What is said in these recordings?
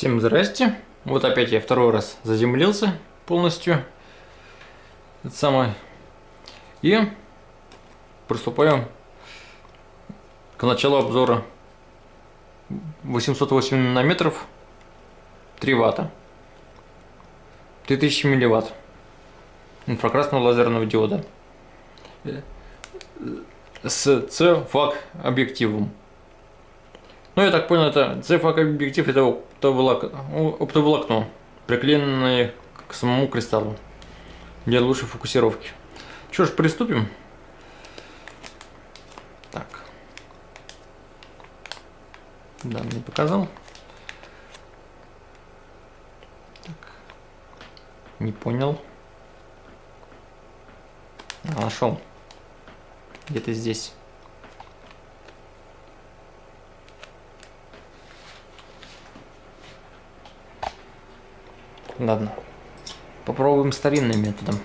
Всем здрасте. Вот опять я второй раз заземлился полностью. Это самое. И приступаем к началу обзора 808 нанометров 3 ватта 3000 милливатт инфракрасного лазерного диода с C-FAC объективом. Ну, я так понял, это C-FAC объектив это оптоволокно, приклеенное к самому кристаллу для лучшей фокусировки. Что ж, приступим. Так. Да, мне показал. Так. Не понял. А, нашел. Где-то здесь. Ладно. Попробуем старинным методом.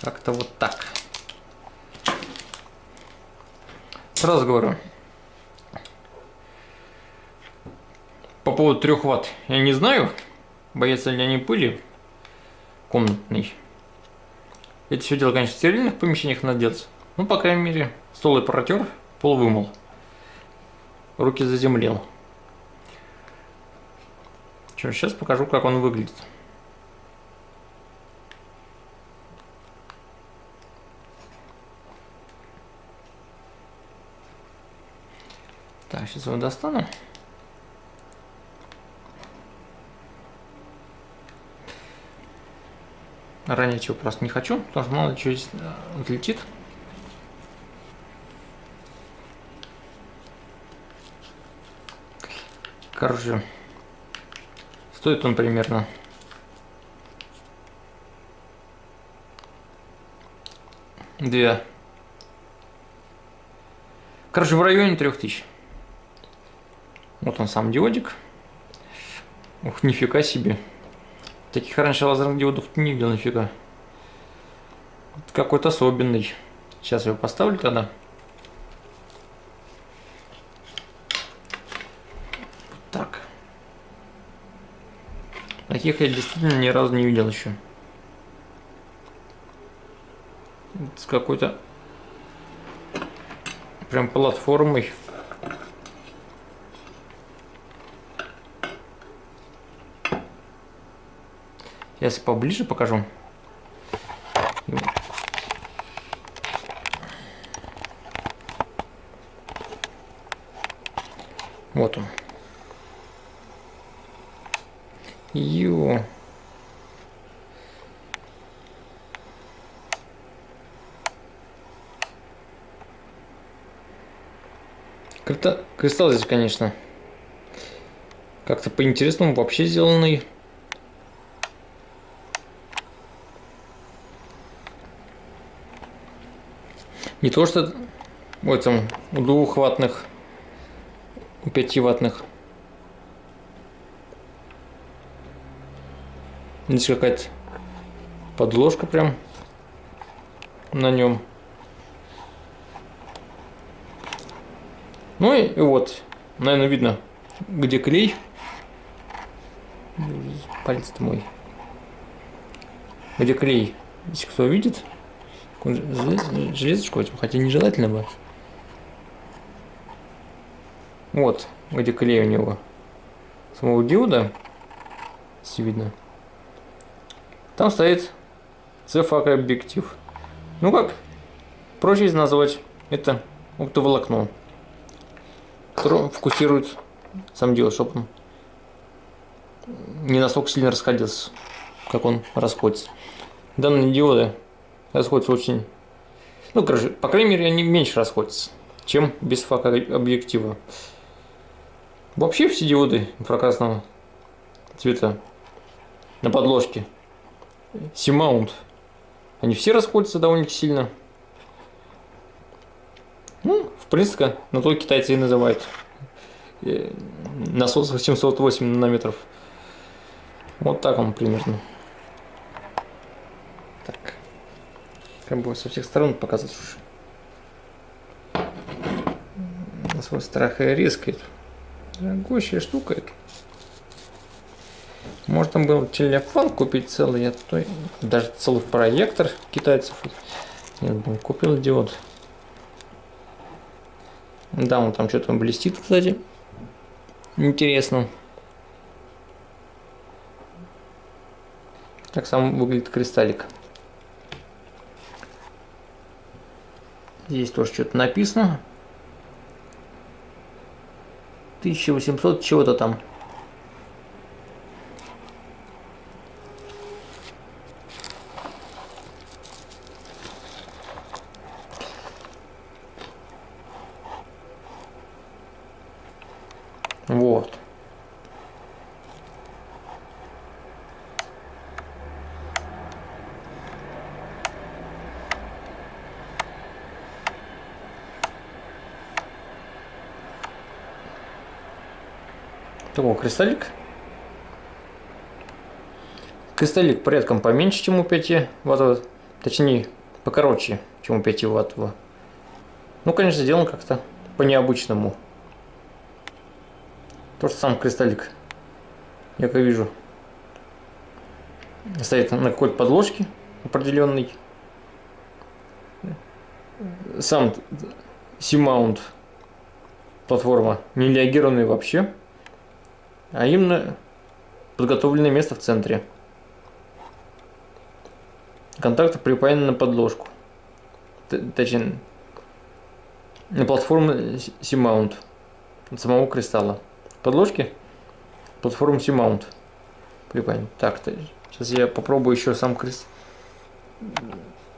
Как-то вот так. Сразу говорю. По поводу 3 ватт я не знаю, боятся ли они пыли комнатной. Это все дело, конечно, в стерильных помещениях делать. Ну, по крайней мере, стол и протер, пол вымыл. Руки заземлил. Что, сейчас покажу, как он выглядит. Так, сейчас его достану. Ранее чего просто не хочу, потому что мало что здесь э, отлетит. Короче, стоит он примерно две. Короче, в районе трех тысяч. Вот он сам диодик. Ух, нифига себе. Таких раньше лазерных диодов не видел нифига. Какой-то особенный. Сейчас я его поставлю тогда. Так. Таких я действительно ни разу не видел еще. С какой-то прям платформой. Сейчас поближе покажу. Вот он. Ю. Кристалл здесь, конечно, как-то по-интересному вообще сделанный. Не то, что в этом у двухватных, у пятиватных. Здесь какая-то подложка прям на нем. Ну и, и вот, наверное, видно, где клей. Палец-то мой. Где клей, если кто видит, железочку этим, хотя нежелательно бы. Вот, где клей у него. Самого диода, если видно. Там стоит цефак объектив. Ну как, проще назвать, это оптоволокно, которое фокусирует сам диод, чтобы он не настолько сильно расходился, как он расходится. Данные диоды расходятся очень... Ну, короче, по крайней мере, они меньше расходятся, чем без фака объектива. Вообще все диоды инфракрасного цвета на подложке C-mount, они все расходятся довольно сильно. Ну, в принципе, на то китайцы и называют э, насос 808 нанометров. Вот так он примерно. Так. Как бы со всех сторон показать уж. На свой страх и риск. Дорогущая штука это. Можно было телефон купить целый, а то даже целый проектор китайцев. Нет, блин, купил диод. Да, он там что-то блестит, кстати. Интересно. Так сам выглядит кристаллик. Здесь тоже что-то написано. 1800 чего-то там. Вот. Такой кристаллик. Кристаллик порядком поменьше, чем у 5 ваттового. Точнее, покороче, чем у 5 ваттового. Ну, конечно, сделан как-то по-необычному. То, что сам кристаллик, я как вижу, стоит на какой-то подложке определенный. Сам C-mount платформа не реагированная вообще, а именно подготовленное место в центре. Контакты припаяны на подложку. Точнее, на платформу C-mount самого кристалла подложки платформу C-mount припаян. Так, сейчас я попробую еще сам крест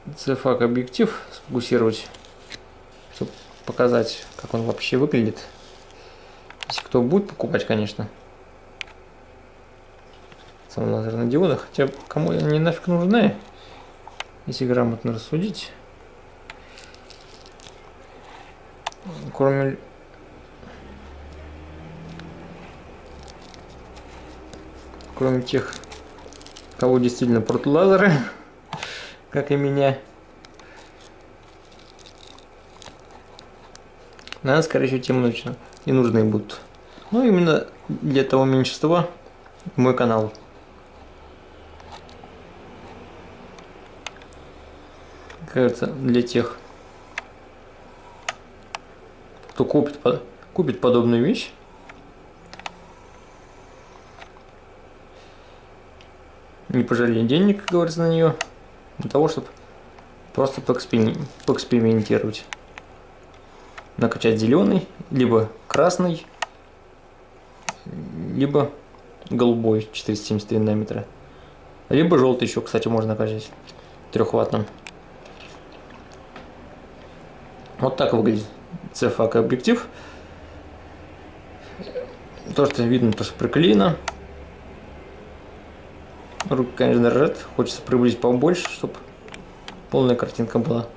CFAC объектив сфокусировать, чтобы показать, как он вообще выглядит. Если кто будет покупать, конечно. Сам лазерный диоды, хотя кому они нафиг нужны, если грамотно рассудить. Кроме кроме тех, кого действительно прут лазеры, как и меня. Наверное, скорее всего, тем нужно, не нужны будут. Ну, именно для того меньшинства мой канал. Кажется, для тех, кто купит, купит подобную вещь, не пожалели денег, как говорится, на нее, для того, чтобы просто поэкспериментировать. Накачать зеленый, либо красный, либо голубой 473 нанометра. Либо желтый еще, кстати, можно накачать трехваттным. Вот так выглядит CFAC объектив. То, что видно, то, что приклеено. Руки, конечно, дрожат. Хочется приблизить побольше, чтобы полная картинка была.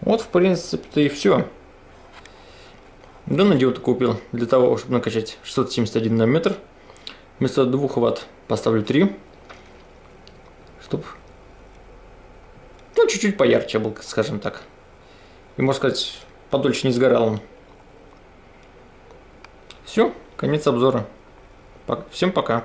Вот, в принципе-то и все. Данный диод купил для того, чтобы накачать 671 нанометр. Вместо 2 ватт поставлю 3. Чтобы чуть-чуть поярче был, скажем так. И, можно сказать, подольше не сгорал он. Все, конец обзора. Всем пока.